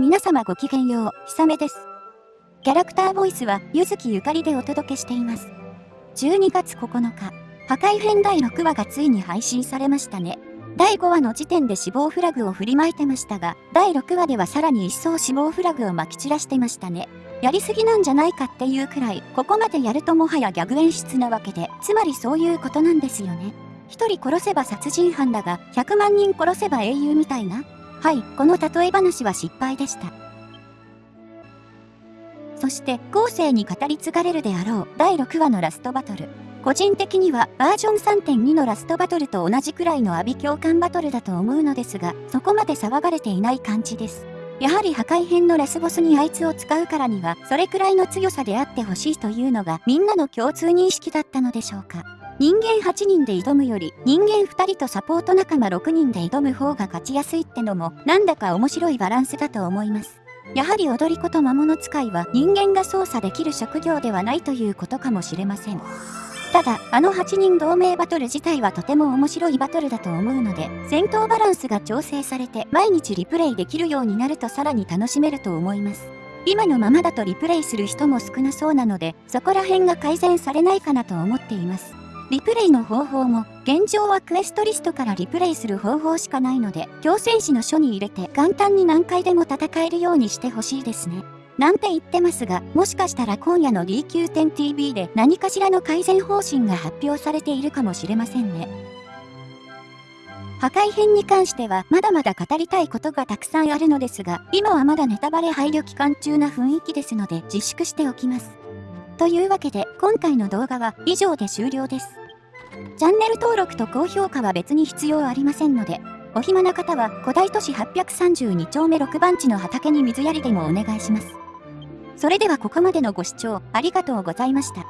皆様ごきげんよう、ひさめです。キャラクターボイスは、ゆずきゆかりでお届けしています。12月9日、破壊編第6話がついに配信されましたね。第5話の時点で死亡フラグを振りまいてましたが、第6話ではさらに一層死亡フラグを撒き散らしてましたね。やりすぎなんじゃないかっていうくらい、ここまでやるともはやギャグ演出なわけで、つまりそういうことなんですよね。一人殺せば殺人犯だが、100万人殺せば英雄みたいなはい、この例え話は失敗でした。そして、後世に語り継がれるであろう第6話のラストバトル。個人的にはバージョン3.2のラストバトルと同じくらいの阿ビ共感バトルだと思うのですが、そこまで騒がれていない感じです。やはり破壊編のラスボスにあいつを使うからには、それくらいの強さであってほしいというのがみんなの共通認識だったのでしょうか。人間8人で挑むより人間2人とサポート仲間6人で挑む方が勝ちやすいってのもなんだか面白いバランスだと思います。やはり踊り子と魔物使いは人間が操作できる職業ではないということかもしれません。ただ、あの8人同盟バトル自体はとても面白いバトルだと思うので、戦闘バランスが調整されて毎日リプレイできるようになるとさらに楽しめると思います。今のままだとリプレイする人も少なそうなので、そこら辺が改善されないかなと思っています。リプレイの方法も、現状はクエストリストからリプレイする方法しかないので、強戦士の書に入れて簡単に何回でも戦えるようにしてほしいですね。なんて言ってますが、もしかしたら今夜の DQ10TV で何かしらの改善方針が発表されているかもしれませんね。破壊編に関してはまだまだ語りたいことがたくさんあるのですが、今はまだネタバレ配慮期間中な雰囲気ですので自粛しておきます。というわけで今回の動画は以上で終了です。チャンネル登録と高評価は別に必要ありませんので、お暇な方は古代都市832丁目6番地の畑に水やりでもお願いします。それではここまでのご視聴ありがとうございました。